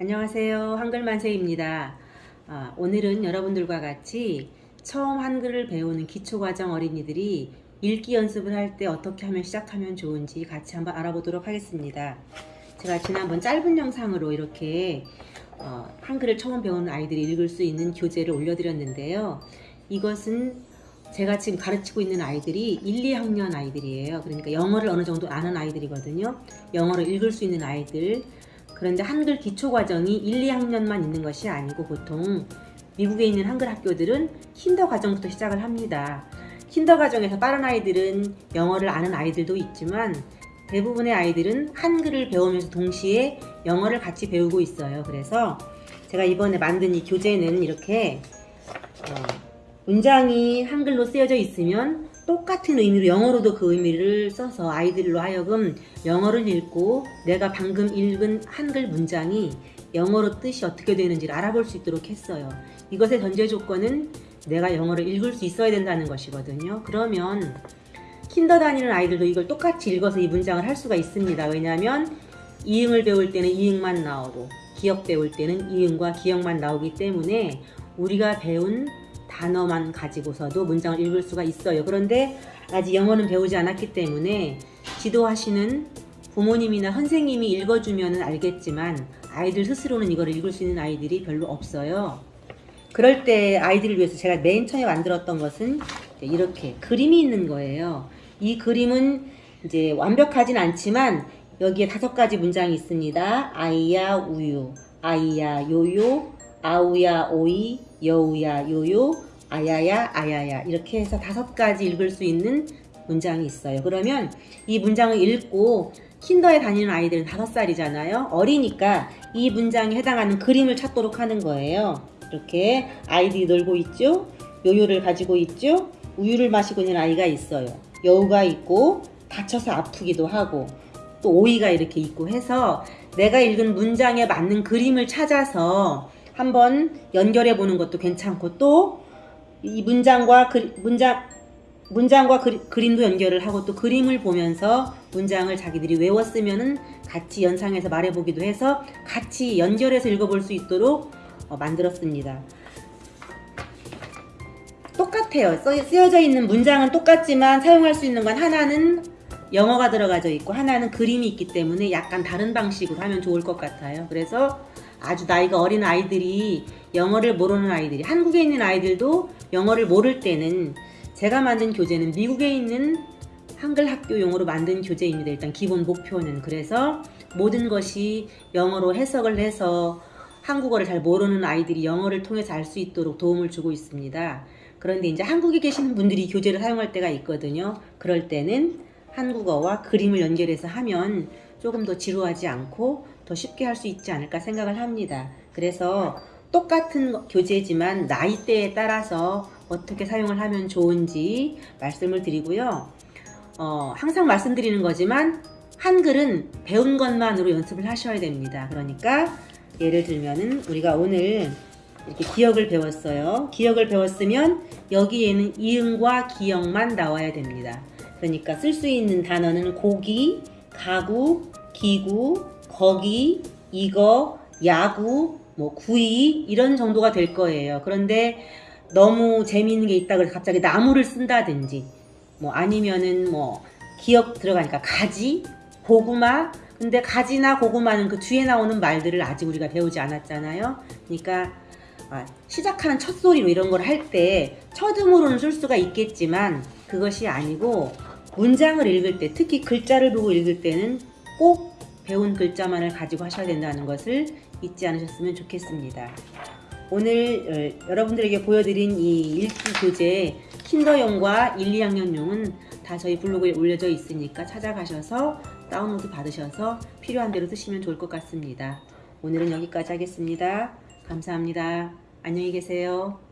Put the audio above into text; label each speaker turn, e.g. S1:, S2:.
S1: 안녕하세요. 한글만세입니다. 아, 오늘은 여러분들과 같이 처음 한글을 배우는 기초과정 어린이들이 읽기 연습을 할 때 어떻게 하면 시작하면 좋은지 같이 한번 알아보도록 하겠습니다. 제가 지난번 짧은 영상으로 이렇게 어, 한글을 처음 배우는 아이들이 읽을 수 있는 교재를 올려드렸는데요. 이것은 제가 지금 가르치고 있는 아이들이 1, 2학년 아이들이에요. 그러니까 영어를 어느 정도 아는 아이들이거든요. 영어를 읽을 수 있는 아이들, 그런데 한글 기초 과정이 1, 2학년만 있는 것이 아니고 보통 미국에 있는 한글 학교들은 킨더 과정부터 시작을 합니다. 킨더 과정에서 빠른 아이들은 영어를 아는 아이들도 있지만 대부분의 아이들은 한글을 배우면서 동시에 영어를 같이 배우고 있어요. 그래서 제가 이번에 만든 이 교재는 이렇게 어, 문장이 한글로 쓰여져 있으면 똑같은 의미로 영어로도 그 의미를 써서 아이들로 하여금 영어를 읽고 내가 방금 읽은 한글 문장이 영어로 뜻이 어떻게 되는지를 알아볼 수 있도록 했어요. 이것의 전제 조건은 내가 영어를 읽을 수 있어야 된다는 것이거든요. 그러면 킨더 다니는 아이들도 이걸 똑같이 읽어서 이 문장을 할 수가 있습니다. 왜냐하면 이응을 배울 때는 이응만 나오고 기억 배울 때는 이응과 기억만 나오기 때문에 우리가 배운 단어만 가지고서도 문장을 읽을 수가 있어요. 그런데 아직 영어는 배우지 않았기 때문에 지도하시는 부모님이나 선생님이 읽어주면 알겠지만 아이들 스스로는 이걸 읽을 수 있는 아이들이 별로 없어요. 그럴 때 아이들을 위해서 제가 맨 처음에 만들었던 것은 이렇게 그림이 있는 거예요. 이 그림은 이제 완벽하진 않지만 여기에 다섯 가지 문장이 있습니다. 아이야 우유, 아이야 요요, 아우야 오이, 여우야 요요, 아야야 아야야 이렇게 해서 다섯 가지 읽을 수 있는 문장이 있어요. 그러면 이 문장을 읽고 킨더에 다니는 아이들은 다섯 살이잖아요. 어리니까 이 문장에 해당하는 그림을 찾도록 하는 거예요. 이렇게 아이들이 놀고 있죠. 요요를 가지고 있죠. 우유를 마시고 있는 아이가 있어요. 여우가 있고 다쳐서 아프기도 하고 또 오이가 이렇게 있고 해서 내가 읽은 문장에 맞는 그림을 찾아서 한번 연결해 보는 것도 괜찮고 또 이 문장과 그, 문장 문장과 그, 그림도 연결을 하고 또 그림을 보면서 문장을 자기들이 외웠으면은 같이 연상해서 말해보기도 해서 같이 연결해서 읽어볼 수 있도록 어, 만들었습니다. 똑같아요. 쓰여져 있는 문장은 똑같지만 사용할 수 있는 건 하나는 영어가 들어가져 있고 하나는 그림이 있기 때문에 약간 다른 방식으로 하면 좋을 것 같아요. 그래서 아주 나이가 어린 아이들이 영어를 모르는 아이들이 한국에 있는 아이들도 영어를 모를 때는 제가 만든 교재는 미국에 있는 한글 학교용으로 만든 교재입니다. 일단 기본 목표는 그래서 모든 것이 영어로 해석을 해서 한국어를 잘 모르는 아이들이 영어를 통해서 알 수 있도록 도움을 주고 있습니다. 그런데 이제 한국에 계시는 분들이 교재를 사용할 때가 있거든요. 그럴 때는 한국어와 그림을 연결해서 하면 조금 더 지루하지 않고 더 쉽게 할 수 있지 않을까 생각을 합니다. 그래서 똑같은 교재지만 나이대에 따라서 어떻게 사용을 하면 좋은지 말씀을 드리고요. 어, 항상 말씀드리는 거지만 한글은 배운 것만으로 연습을 하셔야 됩니다. 그러니까 예를 들면은 우리가 오늘 이렇게 기억을 배웠어요. 기억을 배웠으면 여기에는 이응과 기억만 나와야 됩니다. 그러니까 쓸 수 있는 단어는 고기, 가구, 기구, 거기, 이거, 야구, 뭐 구이 이런 정도가 될 거예요. 그런데 너무 재미있는 게 있다 그래서 갑자기 나무를 쓴다든지 뭐 아니면은 뭐 기억 들어가니까 가지, 고구마 근데 가지나 고구마는 그 뒤에 나오는 말들을 아직 우리가 배우지 않았잖아요. 그러니까 아, 시작하는 첫 소리로 이런 걸 할 때 첫음으로는 쓸 수가 있겠지만 그것이 아니고 문장을 읽을 때 특히 글자를 보고 읽을 때는 꼭 배운 글자만을 가지고 하셔야 된다는 것을 잊지 않으셨으면 좋겠습니다. 오늘 어, 여러분들에게 보여드린 이 읽기 교재 킨더용과 1, 2학년용은 다 저희 블로그에 올려져 있으니까 찾아가셔서 다운로드 받으셔서 필요한 대로 쓰시면 좋을 것 같습니다. 오늘은 여기까지 하겠습니다. 감사합니다. 안녕히 계세요.